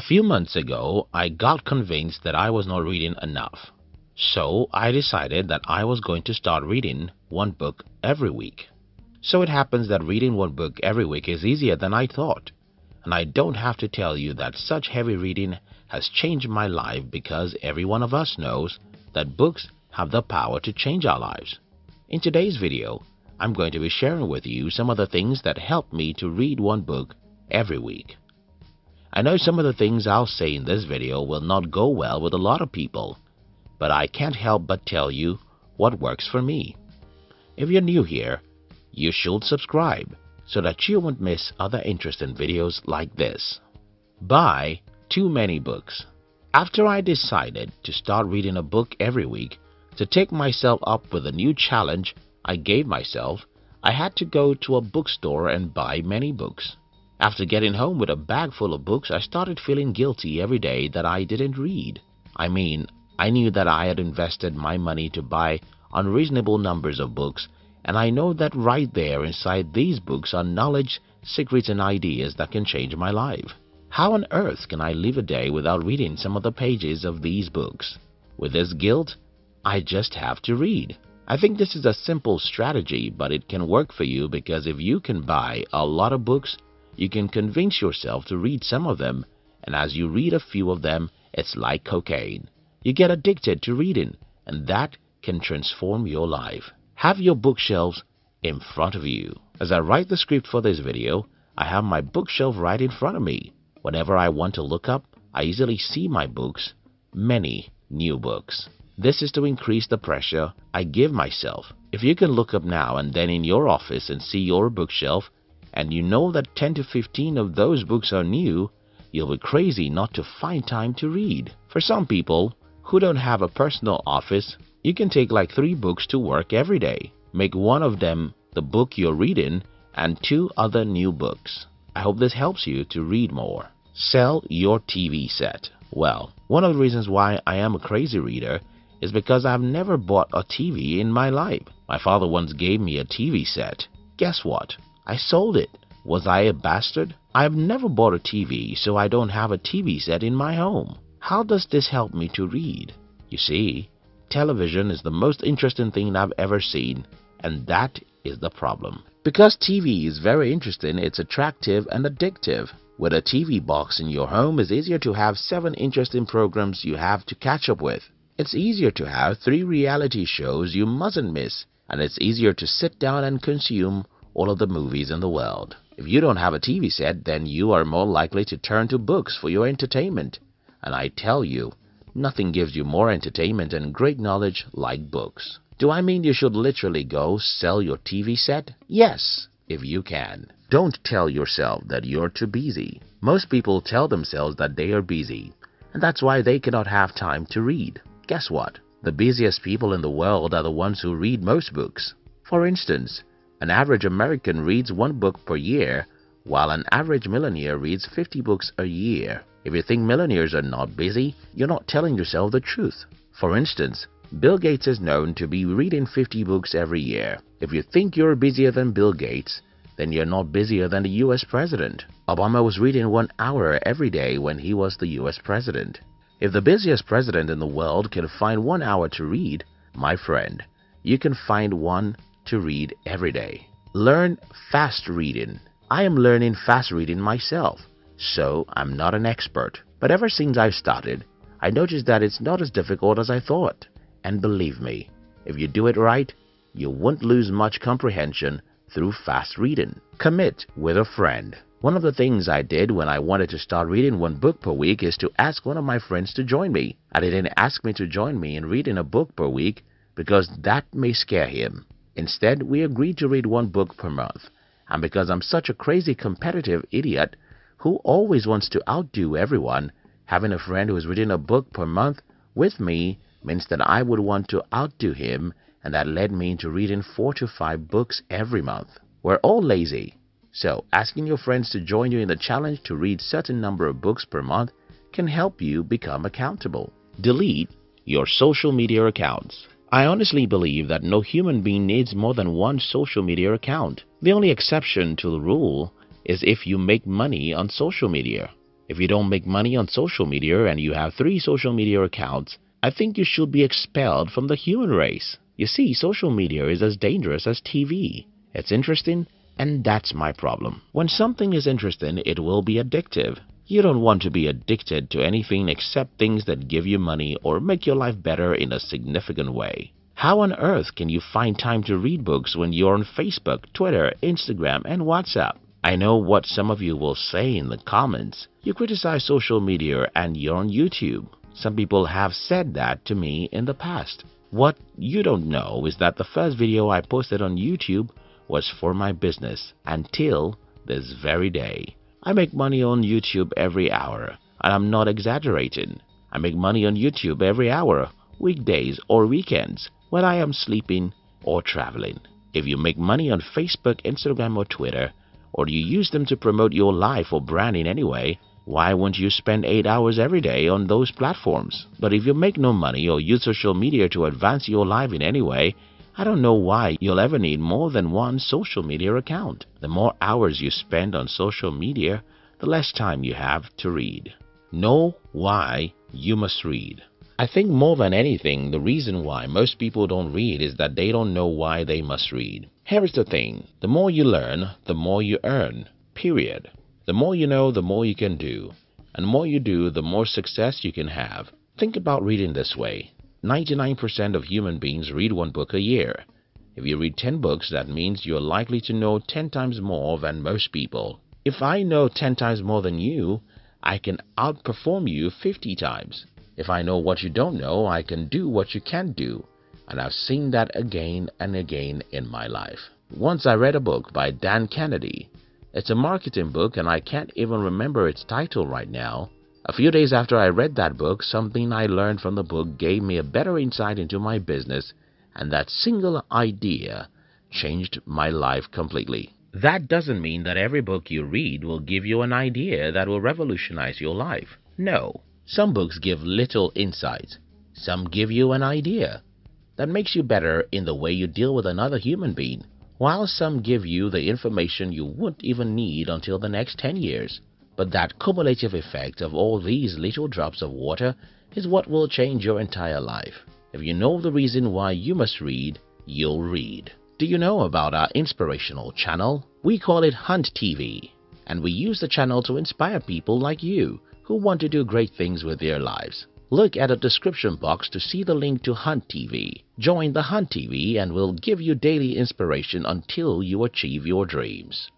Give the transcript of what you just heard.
A few months ago, I got convinced that I was not reading enough. So I decided that I was going to start reading one book every week. So it happens that reading one book every week is easier than I thought. And I don't have to tell you that such heavy reading has changed my life because every one of us knows that books have the power to change our lives. In today's video, I'm going to be sharing with you some of the things that helped me to read one book every week. I know some of the things I'll say in this video will not go well with a lot of people, but I can't help but tell you what works for me. If you're new here, you should subscribe so that you won't miss other interesting videos like this. Buy too many books. After I decided to start reading a book every week to take myself up with a new challenge I gave myself, I had to go to a bookstore and buy many books. After getting home with a bag full of books, I started feeling guilty every day that I didn't read. I mean, I knew that I had invested my money to buy unreasonable numbers of books, and I know that right there inside these books are knowledge, secrets, and ideas that can change my life. How on earth can I live a day without reading some of the pages of these books? With this guilt, I just have to read. I think this is a simple strategy, but it can work for you because if you can buy a lot of books, you can convince yourself to read some of them, and as you read a few of them, it's like cocaine. You get addicted to reading, and that can transform your life. Have your bookshelves in front of you. As I write the script for this video, I have my bookshelf right in front of me. Whenever I want to look up, I easily see my books, many new books. This is to increase the pressure I give myself. If you can look up now and then in your office and see your bookshelf, and you know that 10 to 15 of those books are new, you'll be crazy not to find time to read. For some people who don't have a personal office, you can take like three books to work every day. Make one of them the book you're reading and two other new books. I hope this helps you to read more. Sell your TV set. Well, one of the reasons why I am a crazy reader is because I've never bought a TV in my life. My father once gave me a TV set. Guess what? I sold it. Was I a bastard? I've never bought a TV, so I don't have a TV set in my home. How does this help me to read? You see, television is the most interesting thing I've ever seen, and that is the problem. Because TV is very interesting, it's attractive and addictive. With a TV box in your home, it's easier to have seven interesting programs you have to catch up with. It's easier to have three reality shows you mustn't miss, and it's easier to sit down and consume all of the movies in the world. If you don't have a TV set, then you are more likely to turn to books for your entertainment. And I tell you, nothing gives you more entertainment and great knowledge like books. Do I mean you should literally go sell your TV set? Yes, if you can. Don't tell yourself that you're too busy. Most people tell themselves that they are busy, and that's why they cannot have time to read. Guess what? The busiest people in the world are the ones who read most books. For instance, an average American reads one book per year, while an average millionaire reads 50 books a year. If you think millionaires are not busy, you're not telling yourself the truth. For instance, Bill Gates is known to be reading 50 books every year. If you think you're busier than Bill Gates, then you're not busier than the US President. Obama was reading one hour every day when he was the US President. If the busiest president in the world can find one hour to read, my friend, you can find one to read every day. Learn fast reading. I am learning fast reading myself, so I'm not an expert. But ever since I've started, I noticed that it's not as difficult as I thought. And believe me, if you do it right, you won't lose much comprehension through fast reading. Commit with a friend. One of the things I did when I wanted to start reading one book per week is to ask one of my friends to join me. And he didn't ask me to join me in reading a book per week because that may scare him. Instead, we agreed to read one book per month. And because I'm such a crazy competitive idiot who always wants to outdo everyone, having a friend who is reading a book per month with me means that I would want to outdo him and that led me into reading four to five books every month. We're all lazy so, asking your friends to join you in the challenge to read certain number of books per month can help you become accountable. Delete your social media accounts. I honestly believe that no human being needs more than one social media account. The only exception to the rule is if you make money on social media. If you don't make money on social media and you have three social media accounts, I think you should be expelled from the human race. You see, social media is as dangerous as TV. It's interesting, and that's my problem. When something is interesting, it will be addictive. You don't want to be addicted to anything except things that give you money or make your life better in a significant way. How on earth can you find time to read books when you're on Facebook, Twitter, Instagram, and WhatsApp? I know what some of you will say in the comments. You criticize social media and you're on YouTube. Some people have said that to me in the past. What you don't know is that the first video I posted on YouTube was for my business until this very day. I make money on YouTube every hour and I'm not exaggerating. I make money on YouTube every hour, weekdays or weekends when I am sleeping or traveling. If you make money on Facebook, Instagram or Twitter, or you use them to promote your life or branding anyway, why won't you spend 8 hours every day on those platforms? But if you make no money or use social media to advance your life in any way, I don't know why you'll ever need more than one social media account. The more hours you spend on social media, the less time you have to read. Know why you must read. I think more than anything, the reason why most people don't read is that they don't know why they must read. Here is the thing, the more you learn, the more you earn, period. The more you know, the more you can do. And the more you do, the more success you can have. Think about reading this way. 99% of human beings read one book a year. If you read 10 books, that means you're likely to know 10 times more than most people. If I know 10 times more than you, I can outperform you 50 times. If I know what you don't know, I can do what you can't do. And I've seen that again and again in my life. Once I read a book by Dan Kennedy. It's a marketing book and I can't even remember its title right now. A few days after I read that book, something I learned from the book gave me a better insight into my business and that single idea changed my life completely. That doesn't mean that every book you read will give you an idea that will revolutionize your life. No. Some books give little insight. Some give you an idea that makes you better in the way you deal with another human being, while some give you the information you won't even need until the next 10 years. But that cumulative effect of all these little drops of water is what will change your entire life. If you know the reason why you must read, you'll read. Do you know about our inspirational channel? We call it Hunt TV, and we use the channel to inspire people like you who want to do great things with their lives. Look at the description box to see the link to Hunt TV. Join the Hunt TV and we'll give you daily inspiration until you achieve your dreams.